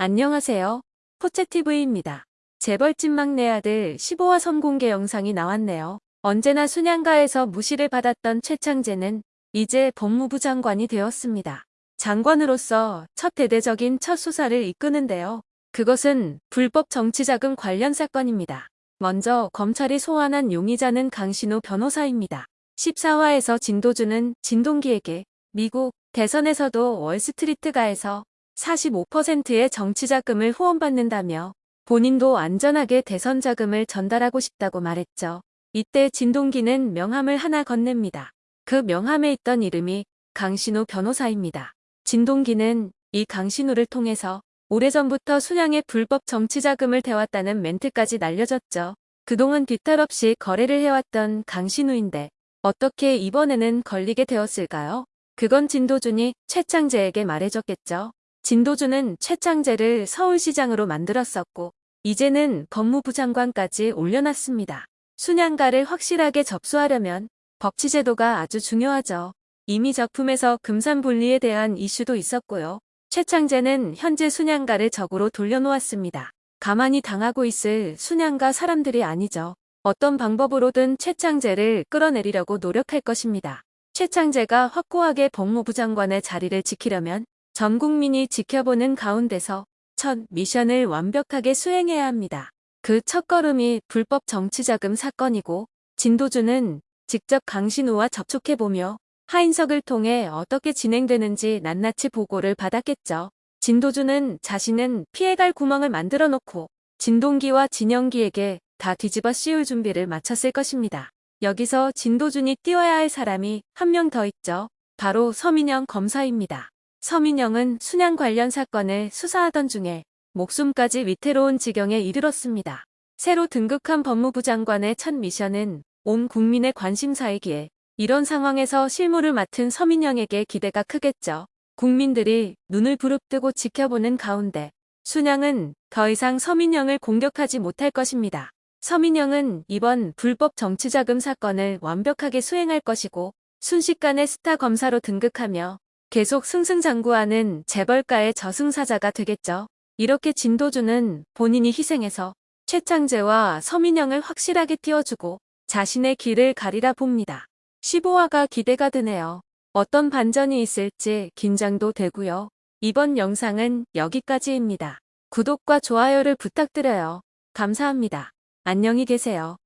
안녕하세요. 포채TV입니다. 재벌집 막내 아들 15화 선공개 영상이 나왔네요. 언제나 순양가에서 무시를 받았던 최창재는 이제 법무부 장관이 되었습니다. 장관으로서 첫 대대적인 첫 수사를 이끄는데요. 그것은 불법 정치자금 관련 사건입니다. 먼저 검찰이 소환한 용의자는 강신우 변호사입니다. 14화에서 진도주는 진동기에게 미국 대선에서도 월스트리트가에서 45%의 정치자금을 후원받는다며 본인도 안전하게 대선 자금을 전달하고 싶다고 말했죠. 이때 진동기는 명함을 하나 건넵니다. 그 명함에 있던 이름이 강신우 변호사입니다. 진동기는 이 강신우를 통해서 오래전부터 순양의 불법 정치자금을 대왔다는 멘트까지 날려졌죠. 그동안 뒤탈 없이 거래를 해왔던 강신우인데 어떻게 이번에는 걸리게 되었을까요? 그건 진도준이 최창재에게 말해줬겠죠. 진도준은 최창재를 서울시장으로 만들었었고 이제는 법무부 장관까지 올려놨습니다. 순양가를 확실하게 접수하려면 법치제도가 아주 중요하죠. 이미 작품에서 금산분리에 대한 이슈도 있었고요. 최창재는 현재 순양가를 적으로 돌려놓았습니다. 가만히 당하고 있을 순양가 사람들이 아니죠. 어떤 방법으로든 최창재를 끌어내리려고 노력할 것입니다. 최창재가 확고하게 법무부 장관의 자리를 지키려면 전 국민이 지켜보는 가운데서 첫 미션을 완벽하게 수행해야 합니다. 그 첫걸음이 불법 정치자금 사건이고 진도주는 직접 강신우와 접촉해보며 하인석을 통해 어떻게 진행되는지 낱낱이 보고를 받았겠죠. 진도주는 자신은 피해갈 구멍을 만들어 놓고 진동기와 진영기에게 다 뒤집어 씌울 준비를 마쳤을 것입니다. 여기서 진도준이 띄워야 할 사람이 한 명 더 있죠. 바로 서민영 검사입니다. 서민영은 순양 관련 사건을 수사하던 중에 목숨까지 위태로운 지경에 이르렀습니다. 새로 등극한 법무부 장관의 첫 미션은 온 국민의 관심사이기에 이런 상황에서 실무를 맡은 서민영에게 기대가 크겠죠. 국민들이 눈을 부릅뜨고 지켜보는 가운데 순양은 더 이상 서민영을 공격하지 못할 것입니다. 서민영은 이번 불법 정치자금 사건을 완벽하게 수행할 것이고 순식간에 스타 검사로 등극하며 계속 승승장구하는 재벌가의 저승사자가 되겠죠. 이렇게 진도주는 본인이 희생해서 최창재와 서민영을 확실하게 띄워주고 자신의 길을 가리라 봅니다. 15화가 기대가 되네요. 어떤 반전이 있을지 긴장도 되고요. 이번 영상은 여기까지입니다. 구독과 좋아요를 부탁드려요. 감사합니다. 안녕히 계세요.